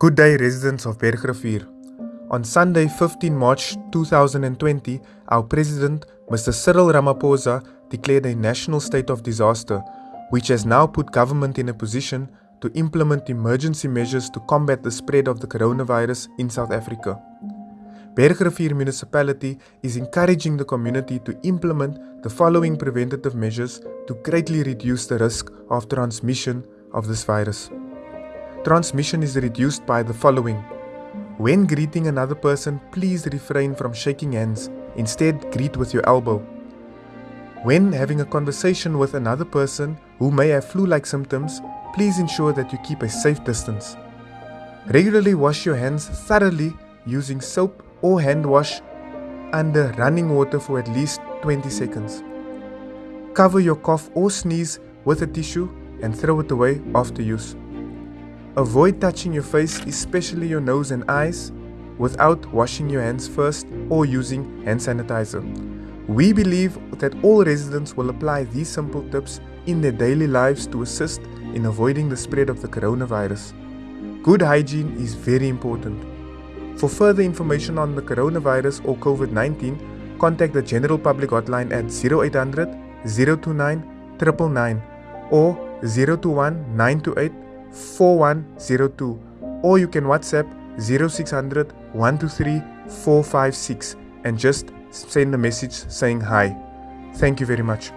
Good day, residents of Bergrivier. On Sunday, 15 March 2020, our President, Mr. Cyril Ramaphosa, declared a national state of disaster, which has now put government in a position to implement emergency measures to combat the spread of the coronavirus in South Africa. Bergrivier municipality is encouraging the community to implement the following preventative measures to greatly reduce the risk of transmission of this virus. Transmission is reduced by the following. When greeting another person, please refrain from shaking hands. Instead, greet with your elbow. When having a conversation with another person who may have flu like symptoms, please ensure that you keep a safe distance. Regularly wash your hands thoroughly using soap or hand wash under running water for at least 20 seconds. Cover your cough or sneeze with a tissue and throw it away after use. Avoid touching your face, especially your nose and eyes, without washing your hands first or using hand sanitizer. We believe that all residents will apply these simple tips in their daily lives to assist in avoiding the spread of the coronavirus. Good hygiene is very important. For further information on the coronavirus or COVID 19, contact the General Public Hotline at 0800 029 999 or 021 928 4102 or you can WhatsApp 0600 123 456 and just send a message saying hi. Thank you very much.